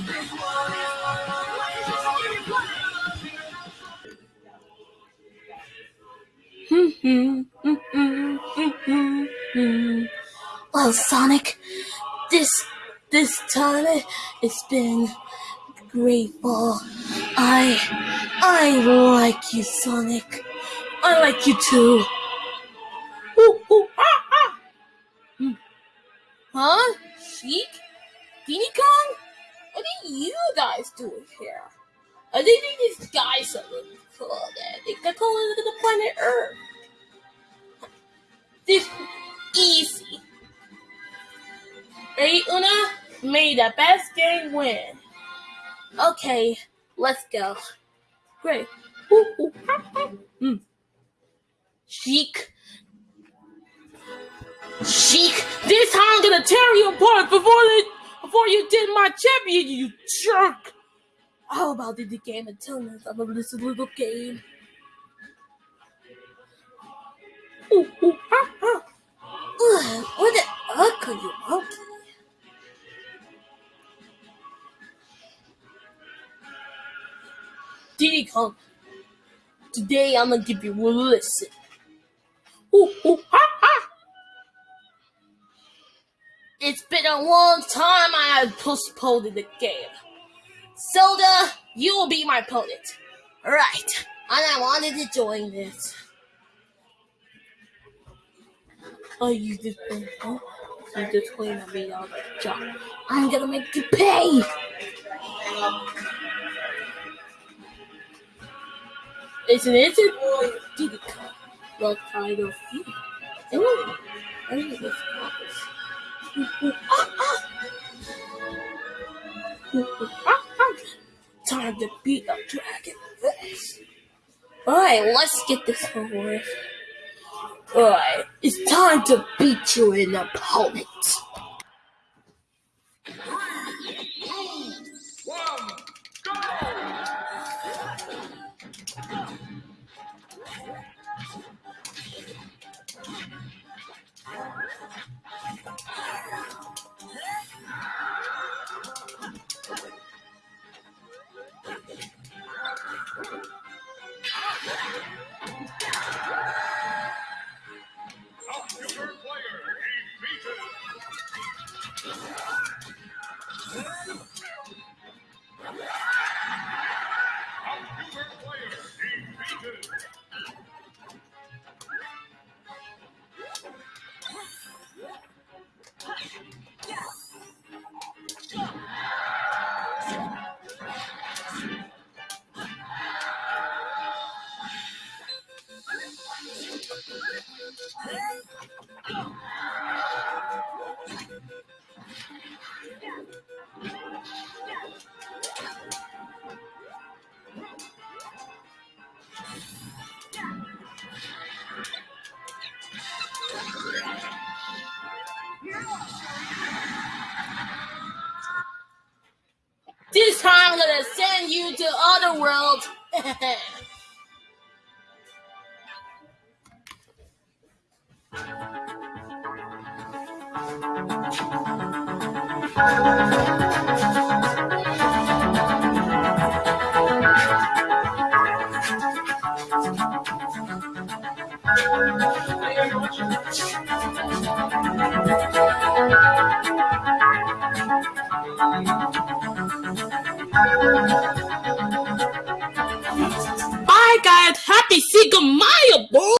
well, Sonic, this this time it's been grateful. I I like you, Sonic. I like you too. Ooh, ooh, ah, ah. Hmm. Huh? Sheik? Guys doing here? I think these guys are really cool. they're called to the planet Earth. This easy. Ready, Una? May the best game win. Okay, let's go. Great. Ooh, ooh. Mm. Sheik, this time I'm gonna tear you apart before they, before you did my champion, you jerk. How about the game and tell us about this little game? Ooh, ooh, ah, ah. Ugh, what the fuck are you monkey? Diddy Kong, today I'm gonna give you a listen. Ooh, ooh, ah, ah. It's been a long time I have postponed the game. Zelda, you will be my opponent. Right. And I wanted to join this. Oh, you just huh? You just claimed I made all the job. I'm gonna make you pay! Isn't it? Did it? What kind of feed? Oh, I think it's Time to beat a dragon. Alright, let's get this over with. Alright, it's time to beat you an opponent. gonna send you to other world. Bye God, happy Sigomayo